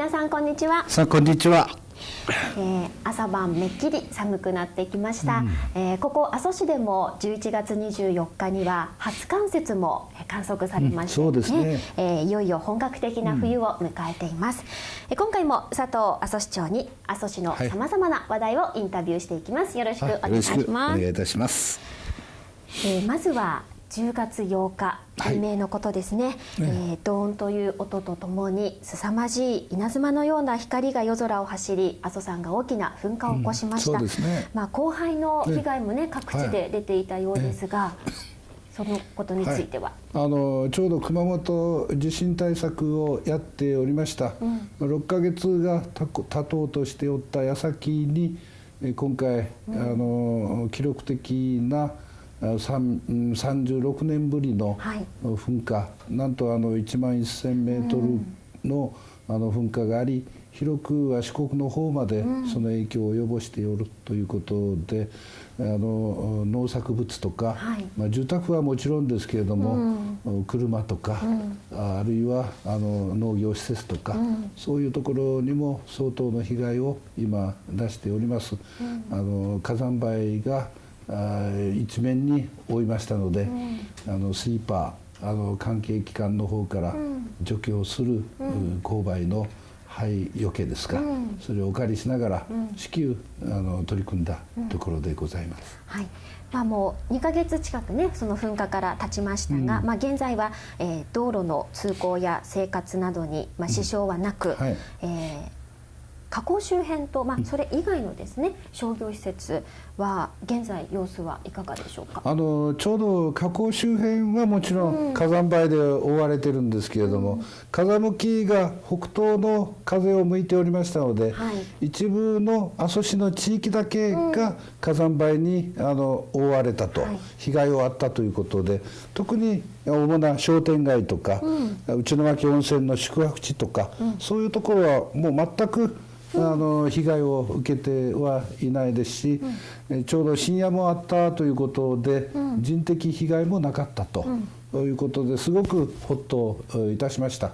皆さんこんにちは。さあこんにちは。えー、朝晩めっきり寒くなってきました、うん、えー、ここ阿蘇市でも11月24日には初冠雪も観測されまして、ね、うん、そうですね、えー、いよいよ本格的な冬を迎えています、うん、今回も佐藤阿蘇市長に阿蘇市のさまざまな話題をインタビューしていきます。よろしくお願いします、お願いいたします、えー、まずは10月8日未明のことですね、はい、えー、ドーンという音とともに凄まじい稲妻のような光が夜空を走り阿蘇山が大きな噴火を起こしました、うん。ね、まあ、広範の被害もね、各地で出ていたようですが、はい、そのことについては、はい、あのちょうど熊本地震対策をやっておりました、うん、6か月が経とうとしておった矢先に今回、うん、あの記録的な36年ぶりの噴火、はい、なんとあの1万1000メートルのあの噴火があり広くは四国の方までその影響を及ぼしておるということで、あの農作物とか、はい、まあ、住宅はもちろんですけれども、うん、車とか、うん、あるいはあの農業施設とか、うん、そういうところにも相当の被害を今出しております。あの火山灰が一面に覆いましたので、あのスイーパーあの関係機関の方から除去をする、勾配の灰よけですか、それをお借りしながら至急あの取り組んだところでございます。はい。まあ、もう2か月近くねその噴火から経ちましたが、うん、まあ、現在は、えー、道路の通行や生活などに、まあ、支障はなく、うん。はい、えー火口周辺と、まあ、それ以外のですね商業施設は現在様子はいかがでしょうか？あのちょうど火口周辺はもちろん火山灰で覆われてるんですけれども、うん、風向きが北東の風を向いておりましたので、はい、一部の阿蘇市の地域だけが火山灰にあの覆われたと、はい、被害をあったということで特に主な商店街とか、うん、内巻温泉の宿泊地とか、うん、そういうところはもう全くあの被害を受けてはいないですし、うん、ちょうど深夜もあったということで、うん、人的被害もなかったと。ということですごくほっといたしました、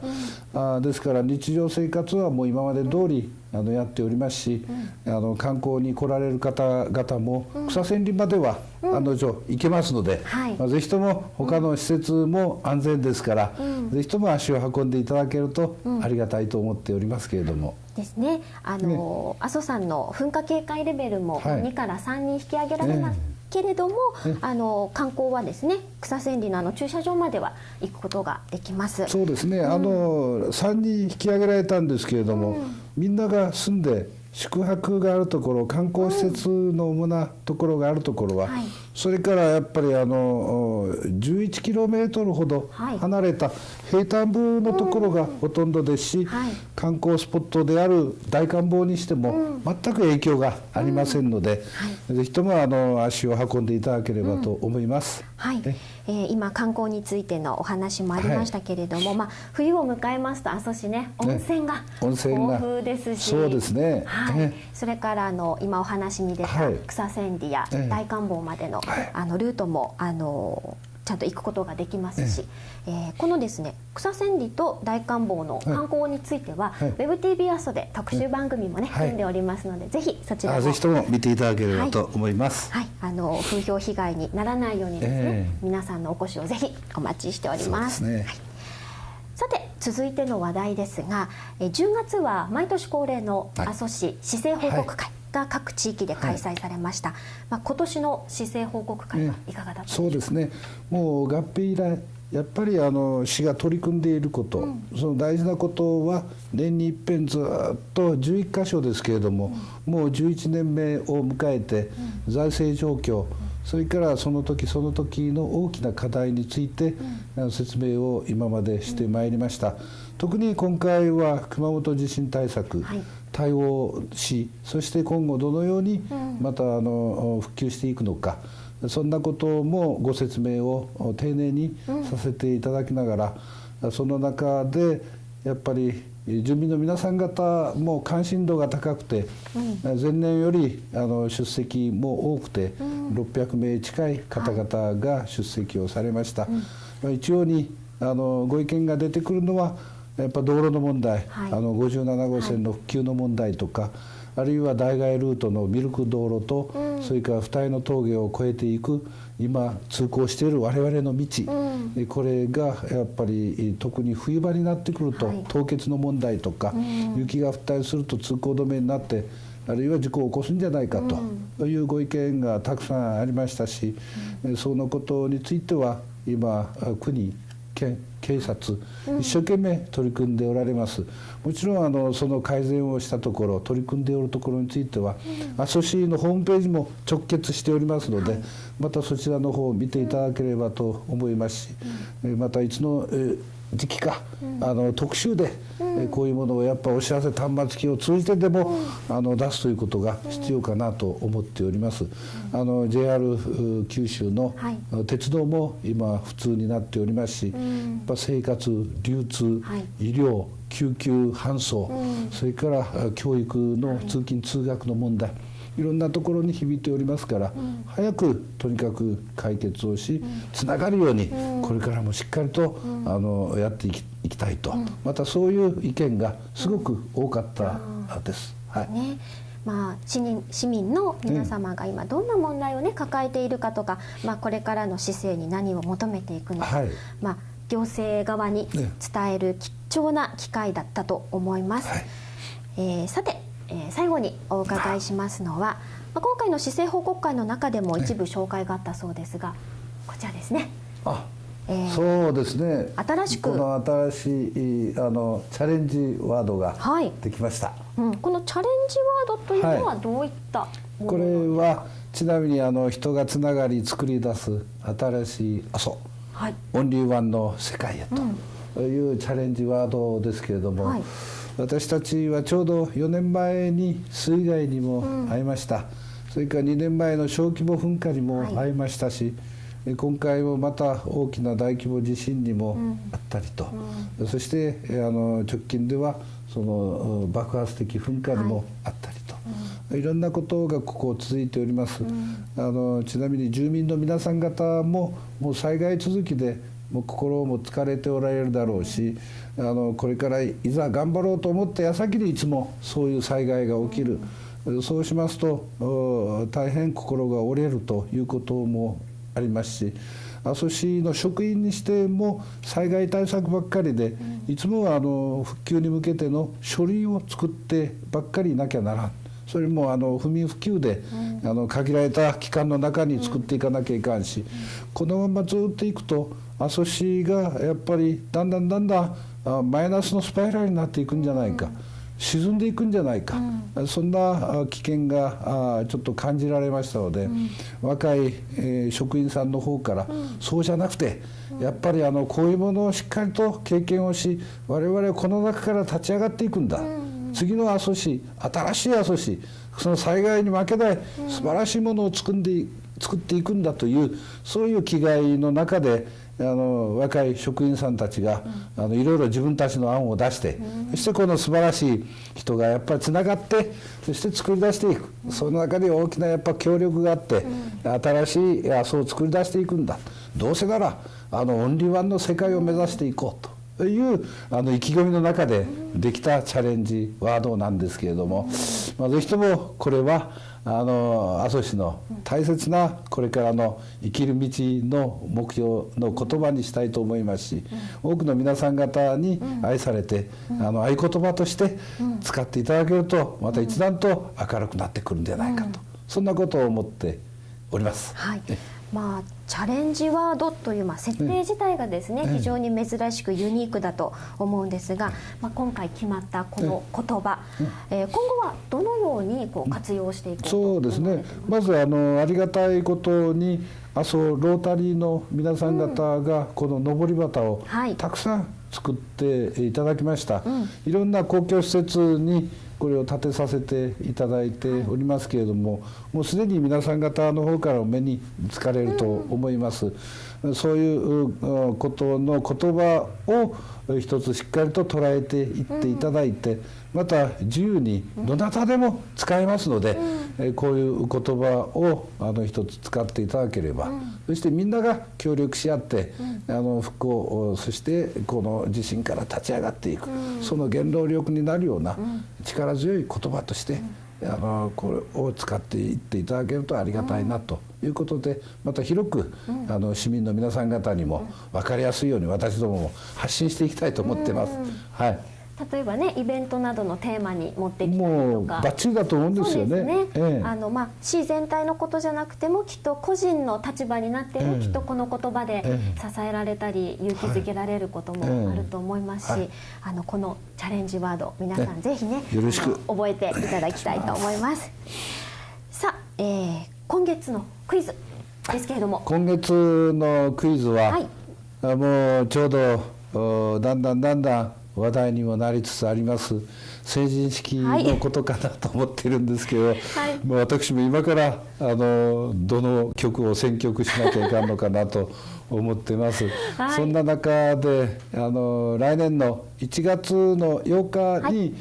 うん、あですから日常生活はもう今まで通りあのやっておりますし、うん、あの観光に来られる方々も草千里までは案の定行けますので、はい、まあ、ぜひとも他の施設も安全ですから、ぜひとも足を運んでいただけるとありがたいと思っておりますけれども。ですね。あの、ね、阿蘇山の噴火警戒レベルも2から3に引き上げられます。ねけれども、あの観光はですね草千里のあの駐車場までは行くことができます。そうですね。うん、あの三に引き上げられたんですけれども、うん、みんなが住んで宿泊があるところ観光施設の主なところがあるところは、うんはい、それからやっぱりあの11キロメートルほど離れた平坦部のところがほとんどですし、はい、観光スポットである大観望にしても全く影響がありませんので、はい、ぜひともあの足を運んでいただければと思います。はい。え？ー、今観光についてのお話もありましたけれども、はい、まあ、冬を迎えますと阿蘇市ね温泉が豊富ですし、ね、そうですね、はい、それからあの今お話に出た草千里や大観峰までの,、あのルートもあのちゃんと行くことができますし、ええ。ー、このですね草千里と大観峰の観光については、はい、WebTV アストで特集番組もね、はい、組んでおりますのでぜひそちらも。ぜひとも見ていただければと思います、はい、はい、あの風評被害にならないようにですね、えー、皆さんのお越しをぜひお待ちしております。ね、はい。さて続いての話題ですが10月は毎年恒例の阿蘇市市政報告会、が各地域で開催されました、はい、まあ、今年の市政報告会はいかがだったでしょうか、そうですね。もう合併以来やっぱりあの市が取り組んでいること、うん、その大事なことは年に一遍ずっと11箇所ですけれども、うん、もう11年目を迎えて、財政状況、それからその時その時の大きな課題について、説明を今までしてまいりました。特に今回は熊本地震対策、はい、対応しそして今後どのようにまたあの復旧していくのかそんなこともご説明を丁寧にさせていただきながらその中でやっぱり住民の皆さん方も関心度が高くて、前年よりあの出席も多くて、600名近い方々が出席をされました。一様にあのご意見が出てくるのはやっぱ道路の問題、はい、あの57号線の復旧の問題とか、はい、あるいは代替ルートのミルク道路と、うん、それから二重の峠を越えていく今通行している我々の道、うん、これがやっぱり特に冬場になってくると、はい、凍結の問題とか、うん、雪が降ったりすると通行止めになってあるいは事故を起こすんじゃないかというご意見がたくさんありましたし、そのことについては今国県警察一生懸命取り組んでおられます、もちろんあのその改善をしたところ取り組んでおるところについては、阿蘇市のホームページも直結しておりますので、またそちらの方を見ていただければと思いますし、またいつの時期か、あの特集で、えこういうものをやっぱお知らせ端末機を通じてでも、あの出すということが必要かなと思っております。あの JR 九州の、鉄道も今普通になっておりますし、やっぱ生活流通、医療救急搬送、それから教育の通勤通学の問題いろんなところに響いておりますから、うん、早くとにかく解決をし、つながるように、これからもしっかりと、あのやっていきいきたいと、またそういう意見がすごく多かったです。はい。ね。まあ、市民市民の皆様が今どんな問題をね抱えているかとか、まあ、これからの市政に何を求めていくのか、はい、まあ、行政側に伝える貴重な機会だったと思います。はい、えー、さてえー、最後にお伺いしますのは、まあ、今回の市政報告会の中でも一部紹介があったそうですが、こちらですね。あえー、そうですね。新しくこの新しいあのチャレンジワードができました、はいうん、このチャレンジワードというのはどういったはい、これはちなみにあの人がつながり作り出す新しい阿蘇、はい、オンリーワンの世界へというチャレンジワードですけれども、はい私たちはちょうど4年前に水害にも遭いました、うん、それから2年前の小規模噴火にも遭い。ましたし、はい、今回もまた大きな大規模地震にもあったりと、うん、そしてあの直近ではその爆発的噴火にもあったりと。はい、いろんなことがここ続いております、うん、あのちなみに住民の皆さん方ももう災害続きでもう心も疲れておられるだろうしあのこれからいざ頑張ろうと思った矢先にいつもそういう災害が起きるそうしますと大変心が折れるということもありますし阿蘇市の職員にしても災害対策ばっかりでいつもあの復旧に向けての書類を作ってばっかりいなきゃならん。それもあの不眠不休で、あの限られた期間の中に作っていかなきゃいかんし、このままずっといくと阿蘇市がやっぱりだんだんだんだんマイナスのスパイラルになっていくんじゃないか。沈んでいくんじゃないか、うん、そんな危険がちょっと感じられましたので、うん、若い、えー、職員さんの方から、うん、そうじゃなくて、やっぱりあのこういうものをしっかりと経験をし我々はこの中から立ち上がっていくんだ、次の阿蘇市新しい阿蘇市その災害に負けない素晴らしいものを作んで作っていくんだというそういう気概の中であの若い職員さんたちが、うん、あのいろいろ自分たちの案を出して、うん、そしてこの素晴らしい人がやっぱりつながってそして作り出していく、うん、その中で大きなやっぱ協力があって、新しい麻生を作り出していくんだ。どうせならあのオンリーワンの世界を目指していこうと。いうあの意気込みの中でできたチャレンジワードなんですけれども、まあ、ぜひともこれはあの阿蘇市の大切なこれからの生きる道の目標の言葉にしたいと思いますし、多くの皆さん方に愛されて、あの合言葉として使っていただけるとまた一段と明るくなってくるんじゃないかと、そんなことを思っております。はいまあ、チャレンジワードという、まあ、設定自体がですね、非常に珍しくユニークだと思うんですが、まあ、今回決まったこの言葉、えー、今後はどのようにこう活用していくそうですね。まずあのありがたいことに阿蘇ロータリーの皆さん方がこの上り旗をたくさん作っていただきました、うん、いろんな公共施設にこれを立てさせていただいておりますけれども、もうすでに皆さん方の方からお目につかれると思います。そういうことの言葉を一つしっかりと捉えていっていただいて、また自由にどなたでも使えますので、えこういう言葉をあの一つ使っていただければ、そしてみんなが協力し合って、あの復興そしてこの地震から立ち上がっていく、その原動力になるような力強い言葉として、あのこれを使っていっていただけるとありがたいなということでまた広く、あの市民の皆さん方にも分かりやすいように私どもも発信していきたいと思ってます。はい例えばねイベントなどのテーマに持ってきたりとか。もうバッチリだと思うんですよね。ね。ええ、あのまあ市全体のことじゃなくてもきっと個人の立場になっても、きっとこの言葉で支えられたり、勇気づけられることもあると思いますし、はい、あのこのチャレンジワード皆さんぜひねよろしく。覚えていただきたいと思います。さあ、えー、今月のクイズですけれども。今月のクイズは、はい、もうちょうどだんだんだんだん話題にもなりつつあります。成人式のことかなと思ってるんですけど、はい、もう私も今からあのどの曲を選曲しなきゃいかんのかなと思ってます。はい、そんな中であの来年の1月の8日に、はい。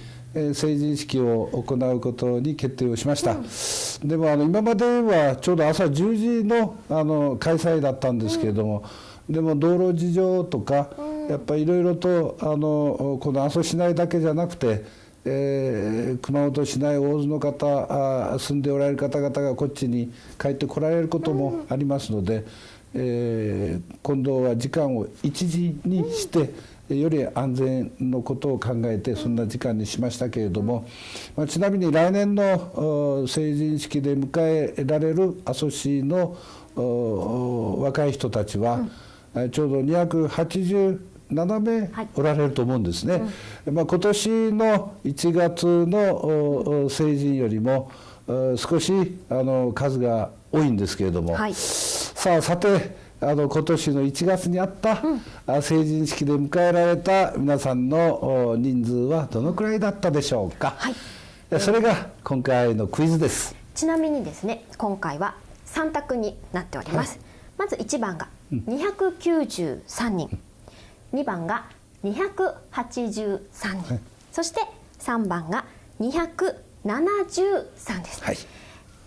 成人式を行うことに決定をしました、うん、でもあの今まではちょうど朝10時のあの開催だったんですけれども、うん、でも道路事情とか、うんやっぱりいろいろとあのこの阿蘇市内だけじゃなくて、えー、熊本市内大津の方あ住んでおられる方々がこっちに帰ってこられることもありますので、えー、今度は時間を1時にして、より安全のことを考えてそんな時間にしましたけれども、まあ、ちなみに来年の成人式で迎えられる阿蘇市の若い人たちは、ちょうど280 7名おられると思うんですね。はいうん、まあ、今年の1月の成人よりも少しあの数が多いんですけれども、はい、さあさてあの今年の1月にあった、うん、成人式で迎えられた皆さんの人数はどのくらいだったでしょうか、はい、それが今回のクイズです。ちなみにですね今回は3択になっております、はい、まず1番が293人、うん2番が283人、はい、そして3番が273です、はい、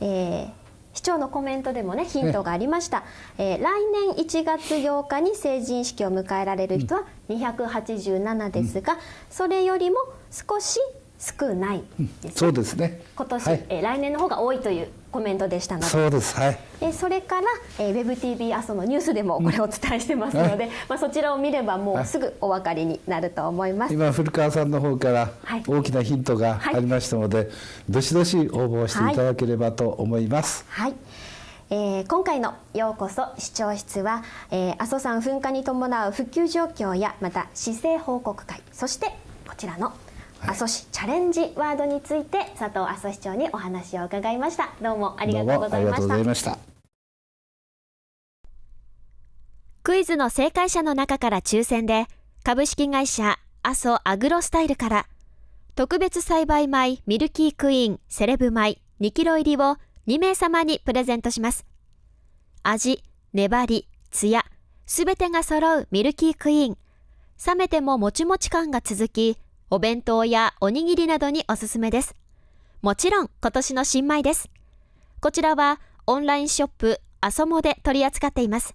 えー、市長のコメントでもねヒントがありました、えー、来年1月8日に成人式を迎えられる人は287ですが、うん、それよりも少し少ないです、うん、そうですね。今年、はい、えー、来年の方が多いというコメントでしたのでそうです。はい。えそれから、えー、WebTV 阿蘇のニュースでもこれをお伝えしてますので、うん、まあ、そちらを見ればもうすぐお分かりになると思います、今古川さんの方から大きなヒントがありましたので、はい、どしどし応募していただければと思います、はい、はい。えー、今回の「ようこそ視聴室は」えー、阿蘇山噴火に伴う復旧状況やまた市政報告会そしてこちらの「阿蘇市チャレンジワードについて佐藤阿蘇市長にお話を伺いました。どうもありがとうございました。クイズの正解者の中から抽選で株式会社阿蘇アグロスタイルから特別栽培米ミルキークイーンセレブ米2キロ入りを2名様にプレゼントします。味、粘り、ツヤすべてが揃うミルキークイーン。冷めてももちもち感が続きお弁当やおにぎりなどにおすすめです。もちろん今年の新米です。こちらはオンラインショップアソモで取り扱っています。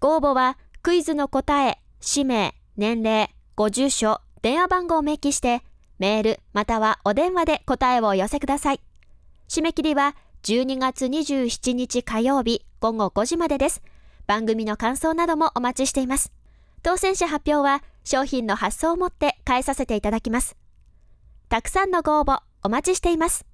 ご応募はクイズの答え、氏名、年齢、ご住所、電話番号を明記してメールまたはお電話で答えをお寄せください。締め切りは12月27日火曜日午後5時までです。番組の感想などもお待ちしています。当選者発表は商品の発送をもって返させていただきます。たくさんのご応募お待ちしています。